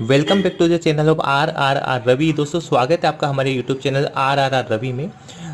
Welcome back to the channel of R R R Ravi. दोस्तों, स्वागत है आपका हमारे YouTube channel R R R Ravi में।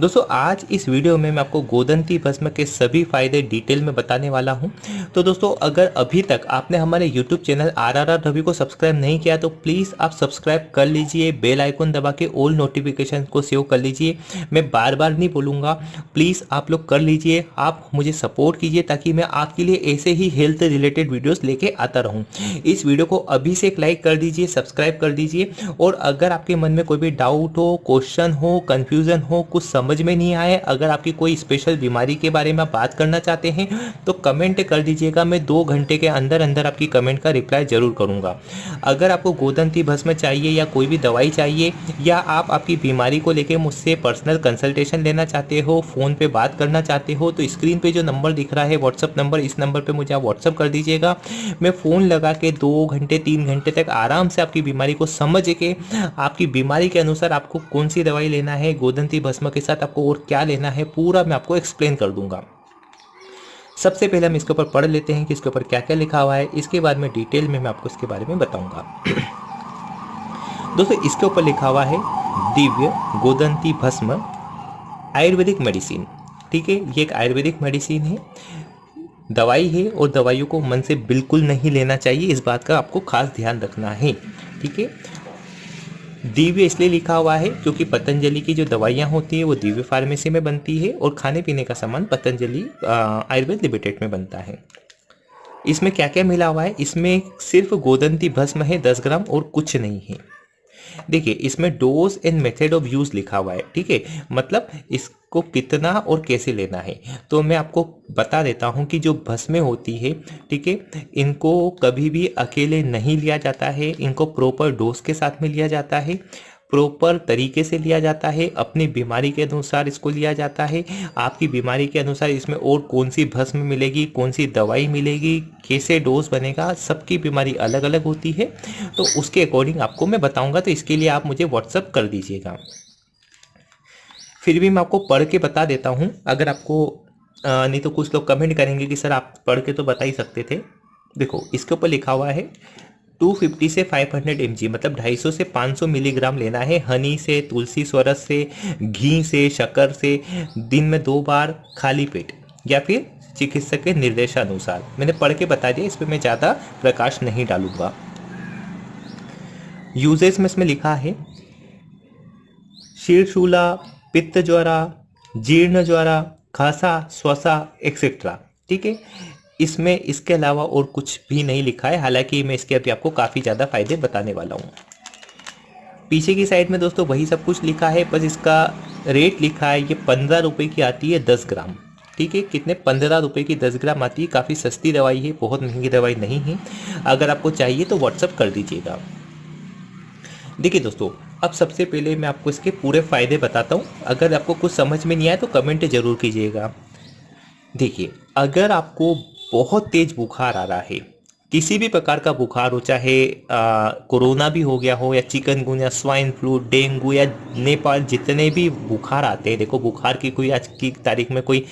दोस्तों, आज इस वीडियो में मैं आपको गोदंती भस्म के सभी फ़ायदे डिटेल में बताने वाला हूँ। तो दोस्तों, अगर अभी तक आपने हमारे YouTube channel R R R Ravi को सब्सक्राइब नहीं किया तो प्लीज़ आप सब्सक्राइब कर लीजिए, बेल आइकन दबा के ऑल नोटिफिकेशन को सेव कर लीजिए। मैं बार बार नहीं बोलूँगा, प्लीज़ आप लोग कर लीजिए, आप मुझे सपोर्ट कीजिए ताकि मैं आपके लिए ऐसे ही हेल्थ रिलेटेड वीडियोज़ लेके आता रहूँ। इस वीडियो को अभी से एक लाइक कर दीजिए, सब्सक्राइब कर दीजिए और अगर आपके मन में कोई भी डाउट हो, क्वेश्चन हो, कन्फ्यूज़न हो, कुछ समझ समझ में नहीं आए। अगर आपकी कोई स्पेशल बीमारी के बारे में बात करना चाहते हैं तो कमेंट कर दीजिएगा। मैं दो घंटे के अंदर अंदर आपकी कमेंट का रिप्लाई ज़रूर करूँगा। अगर आपको गोदंती भस्म चाहिए या कोई भी दवाई चाहिए, या आप आपकी बीमारी को लेकर मुझसे पर्सनल कंसल्टेशन लेना चाहते हो फ़ोन पर बात करना चाहते हो तो स्क्रीन पर जो नंबर दिख रहा है व्हाट्सअप नंबर इस नंबर पर मुझे आप व्हाट्सअप कर दीजिएगा। मैं फ़ोन लगा के दो घंटे, तीन घंटे तक आराम से आपकी बीमारी को समझ के, आपकी बीमारी के अनुसार आपको कौन सी दवाई लेना है, गोदंती भस्म के साथ साथ आपको और क्या लेना है, पूरा मैं आपको एक्सप्लेन कर दूँगा। सबसे पहले हम इसके ऊपर पढ़ लेते हैं कि इसके ऊपर क्या क्या लिखा हुआ है। इसके बाद में डिटेल में मैं आपको इसके बारे में बताऊँगा। दोस्तों, इसके ऊपर लिखा हुआ है, दिव्य गोदंती भस्म, आयुर्वेदिक मेडिसिन। ठीक है, ये एक आयुर्वेदिक मेडिसिन है। दवाई है और दवाइयों को मन से बिल्कुल नहीं लेना चाहिए। इस बात का आपको खास ध्यान रखना है। ठीक है दिव्य इसलिए लिखा हुआ है क्योंकि पतंजलि की जो दवाइयाँ होती है, वो दिव्य फार्मेसी में बनती है और खाने पीने का सामान पतंजलि आयुर्वेद लिमिटेड में बनता है। इसमें क्या क्या मिला हुआ है? इसमें सिर्फ़ गोदंती भस्म है, दस ग्राम और कुछ नहीं है। देखिए, इसमें dose and method of use लिखा हुआ है, ठीक है? मतलब इसको कितना और कैसे लेना है। तो मैं आपको बता देता हूँ कि जो भस्में होती है, ठीक है, इनको कभी भी अकेले नहीं लिया जाता है। इनको प्रॉपर डोज के साथ में लिया जाता है प्रॉपर तरीके से लिया जाता है, अपनी बीमारी के अनुसार इसको लिया जाता है। आपकी बीमारी के अनुसार इसमें और कौन सी भस्म मिलेगी कौन सी दवाई मिलेगी, कैसे डोज बनेगा, सबकी बीमारी अलग अलग होती है। तो उसके अकॉर्डिंग आपको मैं बताऊँगा तो इसके लिए आप मुझे व्हाट्सअप कर दीजिएगा। फिर भी मैं आपको पढ़ के बता देता हूँ। अगर आपको नहीं तो कुछ लोग कमेंट करेंगे कि सर आप पढ़ के तो बता ही सकते थे। देखो, इसके ऊपर लिखा हुआ है 250 से 500 हंड्रेड मतलब 250 से 500 मिलीग्राम लेना है। हनी से, तुलसी स्वरस से, घी से, शक्कर से, दिन में दो बार खाली पेट, या फिर चिकित्सक के निर्देशानुसार। मैंने पढ़ के बता दिया, इस पर मैं ज़्यादा प्रकाश नहीं डालूँगा। यूजेस में इसमें लिखा है शीर्षूला पित्त ज्वारा, जीर्ण ज्वारा, खासा स्वसा एक्सेट्रा ठीक है? इसमें इसके अलावा और कुछ भी नहीं लिखा है। हालाँकि मैं इसके अभी आपको काफ़ी ज़्यादा फ़ायदे बताने वाला हूँ। पीछे की साइड में दोस्तों वही सब कुछ लिखा है। बस इसका रेट लिखा है, ये पंद्रह रुपये की आती है दस ग्राम। ठीक है? कितने? पंद्रह रुपये की दस ग्राम आती है। काफ़ी सस्ती दवाई है, बहुत महँगी दवाई नहीं है। अगर आपको चाहिए तो व्हाट्सअप कर दीजिएगा। देखिए दोस्तों अब सबसे पहले मैं आपको इसके पूरे फ़ायदे बताता हूँ। अगर आपको कुछ समझ में नहीं आए तो कमेंट ज़रूर कीजिएगा। देखिए, अगर आपको बहुत तेज बुखार आ रहा है किसी भी प्रकार का बुखार हो, चाहे कोरोना भी हो गया हो या चिकन या स्वाइन फ्लू, डेंगू या नेपाल, जितने भी बुखार आते हैं, देखो बुखार की कोई आज की तारीख में कोई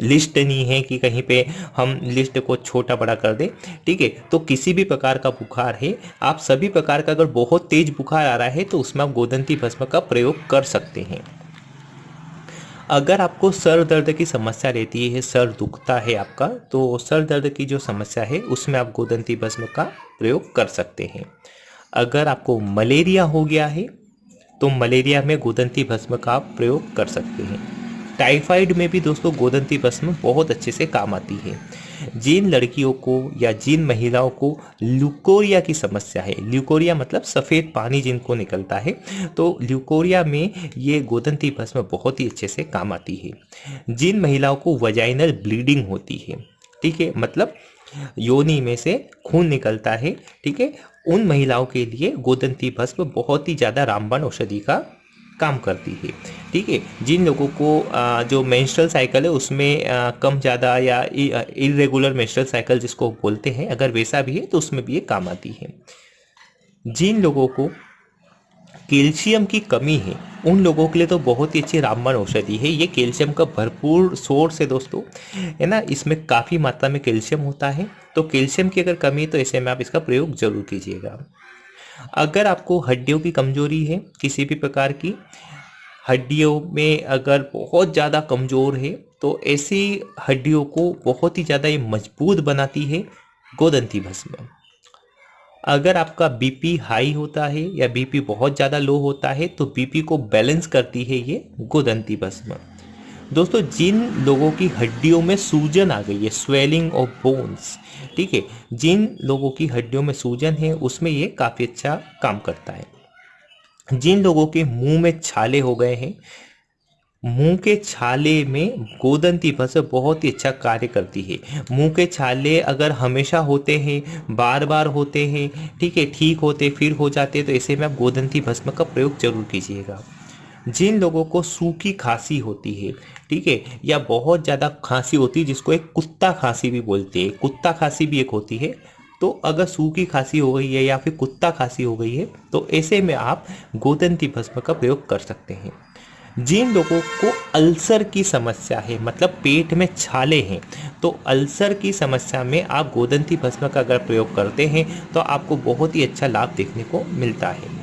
लिस्ट नहीं है कि कहीं पे हम लिस्ट को छोटा बड़ा कर दें, ठीक है? तो किसी भी प्रकार का बुखार है, आप सभी प्रकार का अगर बहुत तेज बुखार आ रहा है तो उसमें आप गोदंती भस्म का प्रयोग कर सकते हैं। अगर आपको सर दर्द की समस्या रहती है, सर दुखता है आपका तो सर दर्द की जो समस्या है, उसमें आप गोदंती भस्म का प्रयोग कर सकते हैं। अगर आपको मलेरिया हो गया है तो मलेरिया में गोदंती भस्म का आप प्रयोग कर सकते हैं। टाइफाइड में भी दोस्तों, गोदंती भस्म बहुत अच्छे से काम आती है। जिन लड़कियों को या जिन महिलाओं को ल्यूकोरिया की समस्या है। ल्यूकोरिया मतलब सफ़ेद पानी जिनको निकलता है। तो ल्यूकोरिया में ये गोदंती भस्म बहुत ही अच्छे से काम आती है। जिन महिलाओं को वजाइनल ब्लीडिंग होती है। ठीक है? मतलब योनि में से खून निकलता है। ठीक है? उन महिलाओं के लिए गोदंती भस्म बहुत ही ज़्यादा रामबाण औषधि का काम करती है। ठीक है? जिन लोगों को जो मेंस्ट्रुअल साइकिल है, उसमें कम ज़्यादा या इरेगुलर मेंस्ट्रुअल साइकिल जिसको बोलते हैं, अगर वैसा भी है तो उसमें भी ये काम आती है। जिन लोगों को कैल्शियम की कमी है, उन लोगों के लिए तो बहुत ही अच्छी रामबाण औषधि है। ये कैल्शियम का भरपूर सोर्स है दोस्तों, है ना? इसमें काफ़ी मात्रा में कैल्शियम होता है। तो कैल्शियम की अगर कमी है तो ऐसे में आप इसका प्रयोग ज़रूर कीजिएगा। अगर आपको हड्डियों की कमज़ोरी है किसी भी प्रकार की, हड्डियों में अगर बहुत ज़्यादा कमज़ोर है तो ऐसी हड्डियों को बहुत ही ज़्यादा ये मज़बूत बनाती है गोदंती भस्म। अगर आपका बीपी हाई होता है या बीपी बहुत ज़्यादा लो होता है तो बीपी को बैलेंस करती है ये गोदंती भस्म। दोस्तों, जिन लोगों की हड्डियों में सूजन आ गई है स्वेलिंग ऑफ़ बोन्स ठीक है, जिन लोगों की हड्डियों में सूजन है, उसमें ये काफ़ी अच्छा काम करता है। जिन लोगों के मुँह में छाले हो गए हैं, मुँह के छाले में गोदंती फ़सल बहुत ही अच्छा कार्य करती है। मुँह के छाले अगर हमेशा होते हैं बार बार होते हैं, ठीक है, ठीक होते, फिर हो जाते तो ऐसे में आप गोदंती भस्म का प्रयोग ज़रूर कीजिएगा। जिन लोगों को सूखी खांसी होती है, ठीक है, या बहुत ज़्यादा खांसी होती है, जिसको एक कुत्ता खांसी भी बोलते हैं। कुत्ता खांसी भी एक होती है। तो अगर सूखी खांसी हो गई है या फिर कुत्ता खांसी हो गई है तो ऐसे में आप गोदंती भस्म का प्रयोग कर सकते हैं। जिन लोगों को अल्सर की समस्या है मतलब पेट में छाले हैं तो अल्सर की समस्या में आप गोदंती भस्म का अगर प्रयोग करते हैं तो आपको बहुत ही अच्छा लाभ देखने को मिलता है।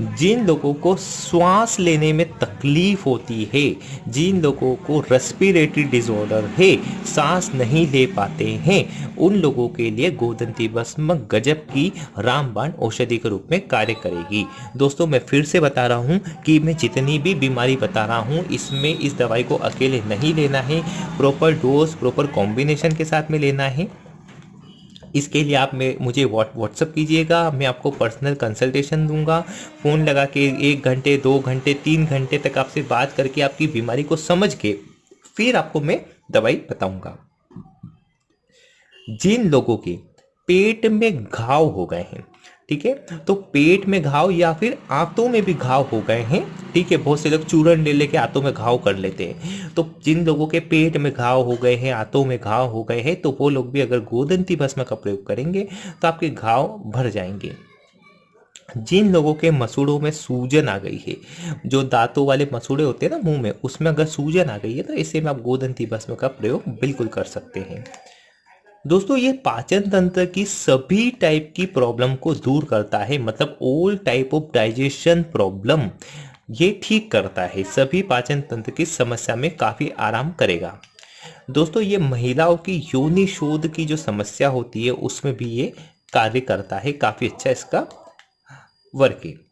जिन लोगों को श्वास लेने में तकलीफ़ होती है, जिन लोगों को रेस्पिरेटरी डिसऑर्डर है, सांस नहीं ले पाते हैं, उन लोगों के लिए गोदंती भस्म गजब की रामबाण औषधि के रूप में कार्य करेगी। दोस्तों, मैं फिर से बता रहा हूँ कि मैं जितनी भी बीमारी बता रहा हूँ, इसमें इस दवाई को अकेले नहीं लेना है प्रॉपर डोज प्रॉपर कॉम्बिनेशन के साथ में लेना है। इसके लिए आप मुझे व्हाट्सअप कीजिएगा, मैं आपको पर्सनल कंसल्टेशन दूँगा। फ़ोन लगा के एक घंटे, दो घंटे, तीन घंटे तक आपसे बात करके आपकी बीमारी को समझ के फिर आपको मैं दवाई बताऊँगा। जिन लोगों के पेट में घाव हो गए हैं ठीक है? तो पेट में घाव या फिर आंतों में भी घाव हो गए हैं, ठीक है? बहुत से लोग चूरन ले लेके आंतों में घाव कर लेते हैं। तो जिन लोगों के पेट में घाव हो गए हैं, आंतों में घाव हो गए हैं तो वो लोग भी अगर गोदंती भस्म का प्रयोग करेंगे तो आपके घाव भर जाएँगे। जिन लोगों के मसूड़ों में सूजन आ गई है, जो दांतों वाले मसूड़े होते हैं ना मुँह में, उसमें अगर सूजन आ गई है तो इसे में आप गोदंती भस्म का प्रयोग बिल्कुल कर सकते हैं। दोस्तों, ये पाचन तंत्र की सभी टाइप की प्रॉब्लम को दूर करता है मतलब all type of digestion problem ये ठीक करता है। सभी पाचन तंत्र की समस्या में काफ़ी आराम करेगा। दोस्तों, ये महिलाओं की योनि शोध की जो समस्या होती है, उसमें भी ये कार्य करता है। काफ़ी अच्छा इसका वर्क है।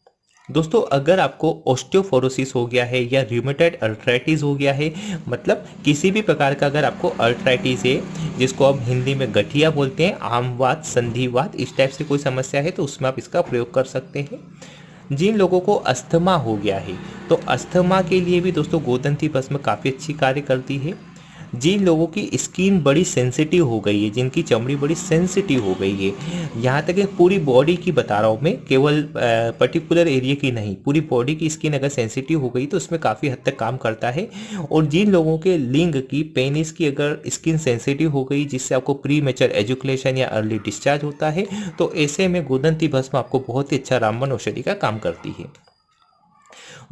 दोस्तों, अगर आपको ऑस्टियोफोरोसिस हो गया है या र्यूमेटाइड अल्ट्राइटिस हो गया है मतलब किसी भी प्रकार का अगर आपको अल्ट्राइटिस है, जिसको हम हिंदी में गठिया बोलते हैं आमवाद संधिवाद इस टाइप से कोई समस्या है तो उसमें आप इसका प्रयोग कर सकते हैं। जिन लोगों को अस्थमा हो गया है तो अस्थमा के लिए भी दोस्तों, गोदंती भस्म काफ़ी अच्छी कार्य करती है। जिन लोगों की स्किन बड़ी सेंसिटिव हो गई है, जिनकी चमड़ी बड़ी सेंसिटिव हो गई है, यहाँ तक पूरी बॉडी की बता रहा हूँ मैं, केवल पर्टिकुलर एरिया की नहीं, पूरी बॉडी की स्किन अगर सेंसिटिव हो गई तो उसमें काफ़ी हद तक काम करता है। और जिन लोगों के लिंग की पेनिस की अगर स्किन सेंसिटिव हो गई, जिससे आपको प्री मेचर एजुकेशन या अर्ली डिस्चार्ज होता है तो ऐसे में गोदंती भस्म आपको बहुत ही अच्छा रामबन औषधि का काम करती है।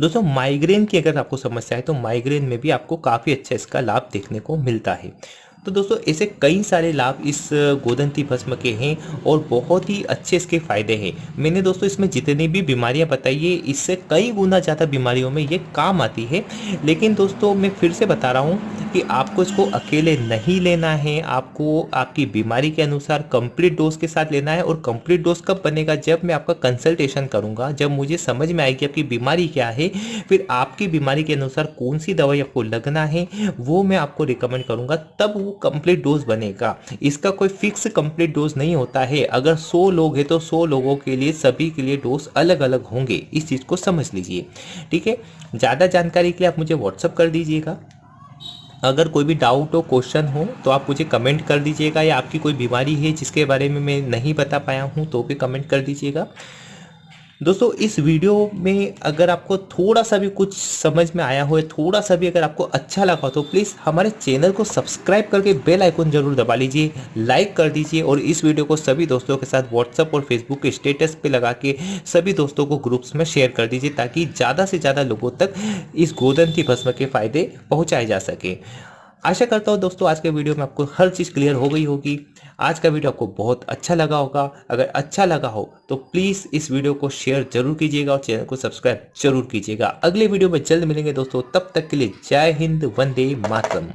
दोस्तों माइग्रेन की अगर आपको समस्या है तो माइग्रेन में भी आपको काफ़ी अच्छा इसका लाभ देखने को मिलता है। तो दोस्तों, ऐसे कई सारे लाभ इस गोदंती भस्म के हैं और बहुत ही अच्छे इसके फ़ायदे हैं। मैंने दोस्तों, इसमें जितनी भी बीमारियाँ बताई है, इससे कई गुना ज़्यादा बीमारियों में ये काम आती है। लेकिन दोस्तों, मैं फिर से बता रहा हूँ कि आपको इसको अकेले नहीं लेना है। आपको, आपकी बीमारी के अनुसार कंप्लीट डोज के साथ लेना है और कंप्लीट डोज कब बनेगा, जब मैं आपका कंसल्टेशन करूँगा। जब मुझे समझ में आएगी आपकी बीमारी क्या है, फिर आपकी बीमारी के अनुसार कौन सी दवाई आपको लगना है, वो मैं आपको रिकमेंड करूँगा। तब वो कंप्लीट डोज बनेगा। इसका कोई फिक्स कंप्लीट डोज नहीं होता है। अगर सौ लोग हैं तो सौ लोगों के लिए, सभी के लिए डोज अलग अलग होंगे। इस चीज़ को समझ लीजिए। ठीक है? ज़्यादा जानकारी के लिए आप मुझे व्हाट्सअप कर दीजिएगा। अगर कोई भी डाउट हो क्वेश्चन हो तो आप मुझे कमेंट कर दीजिएगा या आपकी कोई बीमारी है जिसके बारे में मैं नहीं बता पाया हूँ तो भी कमेंट कर दीजिएगा। दोस्तों, इस वीडियो में अगर आपको थोड़ा सा भी कुछ समझ में आया हो, थोड़ा सा भी अगर आपको अच्छा लगा हो तो प्लीज़ हमारे चैनल को सब्सक्राइब करके बेल आइकन ज़रूर दबा लीजिए लाइक कर दीजिए और इस वीडियो को सभी दोस्तों के साथ व्हाट्सअप और फेसबुक के स्टेटस पे लगा के सभी दोस्तों को ग्रुप्स में शेयर कर दीजिए, ताकि ज़्यादा से ज़्यादा लोगों तक इस गोदंती भस्म के फ़ायदे पहुँचाए जा सके। आशा करता हूँ दोस्तों, आज के वीडियो में आपको हर चीज़ क्लियर हो गई होगी। आज का वीडियो आपको बहुत अच्छा लगा होगा। अगर अच्छा लगा हो तो प्लीज़ इस वीडियो को शेयर ज़रूर कीजिएगा और चैनल को सब्सक्राइब ज़रूर कीजिएगा। अगले वीडियो में जल्द मिलेंगे दोस्तों, तब तक के लिए जय हिंद, वंदे मातरम।